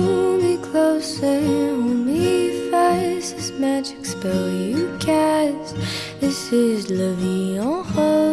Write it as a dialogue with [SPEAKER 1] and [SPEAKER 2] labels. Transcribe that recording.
[SPEAKER 1] Hold me closer, hold me fast. This magic spell you cast. This is love Vie en Rose.